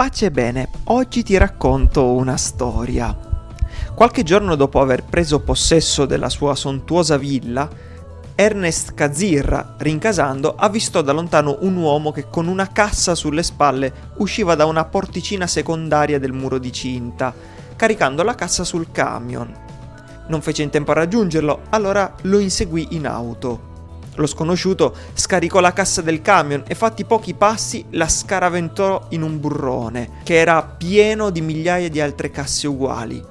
Pace e bene, oggi ti racconto una storia. Qualche giorno dopo aver preso possesso della sua sontuosa villa, Ernest Kazirra, rincasando, avvistò da lontano un uomo che con una cassa sulle spalle usciva da una porticina secondaria del muro di cinta, caricando la cassa sul camion. Non fece in tempo a raggiungerlo, allora lo inseguì in auto. Lo sconosciuto scaricò la cassa del camion e fatti pochi passi la scaraventò in un burrone, che era pieno di migliaia di altre casse uguali.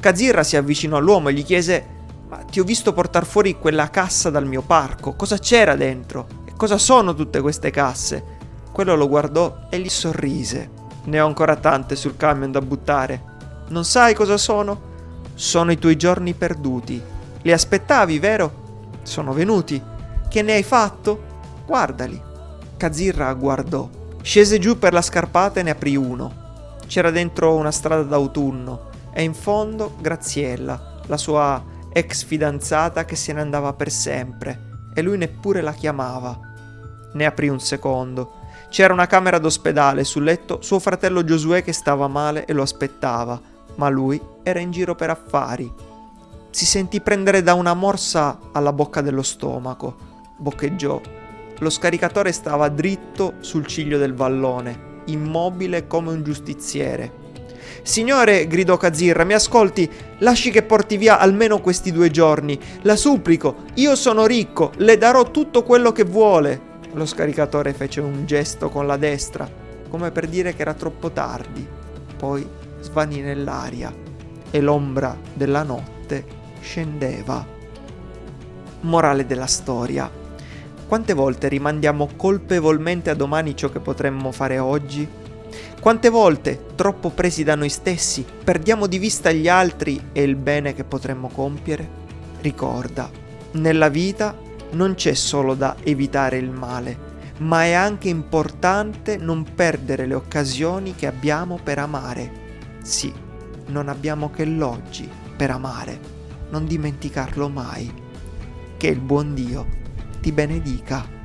Kazirra si avvicinò all'uomo e gli chiese ma ti ho visto portare fuori quella cassa dal mio parco, cosa c'era dentro? E cosa sono tutte queste casse? Quello lo guardò e gli sorrise. Ne ho ancora tante sul camion da buttare. Non sai cosa sono? Sono i tuoi giorni perduti. Li aspettavi, vero? Sono venuti. Che ne hai fatto? Guardali. Kazirra guardò. Scese giù per la scarpata e ne aprì uno. C'era dentro una strada d'autunno e in fondo Graziella, la sua ex fidanzata che se ne andava per sempre e lui neppure la chiamava. Ne aprì un secondo. C'era una camera d'ospedale, sul letto suo fratello Giosuè che stava male e lo aspettava, ma lui era in giro per affari. Si sentì prendere da una morsa alla bocca dello stomaco boccheggiò. Lo scaricatore stava dritto sul ciglio del vallone, immobile come un giustiziere. Signore, gridò Kazirra, mi ascolti, lasci che porti via almeno questi due giorni. La supplico, io sono ricco, le darò tutto quello che vuole. Lo scaricatore fece un gesto con la destra, come per dire che era troppo tardi. Poi svanì nell'aria e l'ombra della notte scendeva. Morale della storia. Quante volte rimandiamo colpevolmente a domani ciò che potremmo fare oggi? Quante volte, troppo presi da noi stessi, perdiamo di vista gli altri e il bene che potremmo compiere? Ricorda, nella vita non c'è solo da evitare il male, ma è anche importante non perdere le occasioni che abbiamo per amare. Sì, non abbiamo che l'oggi per amare, non dimenticarlo mai. Che il buon Dio ti benedica.